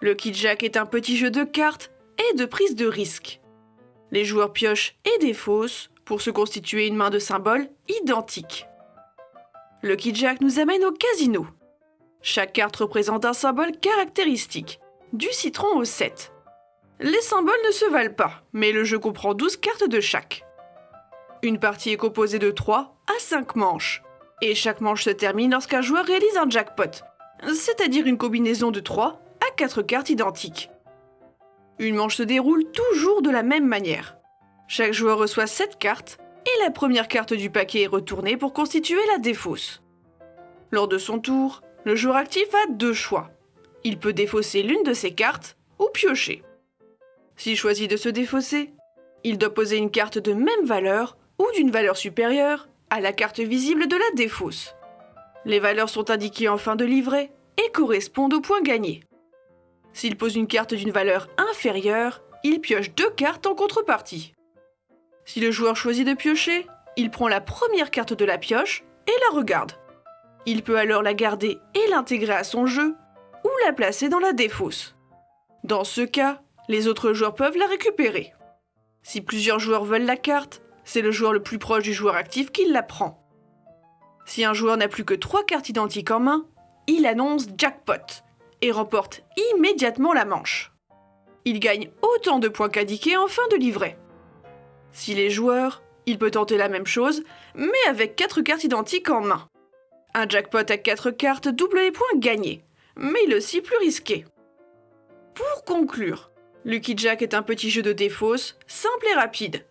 Lucky Jack est un petit jeu de cartes et de prise de risque. Les joueurs piochent et défaussent pour se constituer une main de symboles identiques. Lucky Jack nous amène au casino. Chaque carte représente un symbole caractéristique, du citron au 7. Les symboles ne se valent pas, mais le jeu comprend 12 cartes de chaque. Une partie est composée de 3 à 5 manches, et chaque manche se termine lorsqu'un joueur réalise un jackpot, c'est-à-dire une combinaison de 3 à 4 cartes identiques. Une manche se déroule toujours de la même manière. Chaque joueur reçoit 7 cartes, et la première carte du paquet est retournée pour constituer la défausse. Lors de son tour, le joueur actif a deux choix. Il peut défausser l'une de ses cartes ou piocher. S'il choisit de se défausser, il doit poser une carte de même valeur ou d'une valeur supérieure à la carte visible de la défausse. Les valeurs sont indiquées en fin de livret et correspondent aux points gagnés. S'il pose une carte d'une valeur inférieure, il pioche deux cartes en contrepartie. Si le joueur choisit de piocher, il prend la première carte de la pioche et la regarde. Il peut alors la garder et l'intégrer à son jeu ou la placer dans la défausse. Dans ce cas, les autres joueurs peuvent la récupérer. Si plusieurs joueurs veulent la carte, c'est le joueur le plus proche du joueur actif qui la prend. Si un joueur n'a plus que trois cartes identiques en main, il annonce jackpot et remporte immédiatement la manche. Il gagne autant de points qu'indiqué en fin de livret. S'il est joueur, il peut tenter la même chose, mais avec quatre cartes identiques en main. Un jackpot à 4 cartes double les points gagnés, mais il est aussi plus risqué. Pour conclure, Lucky Jack est un petit jeu de défausse, simple et rapide,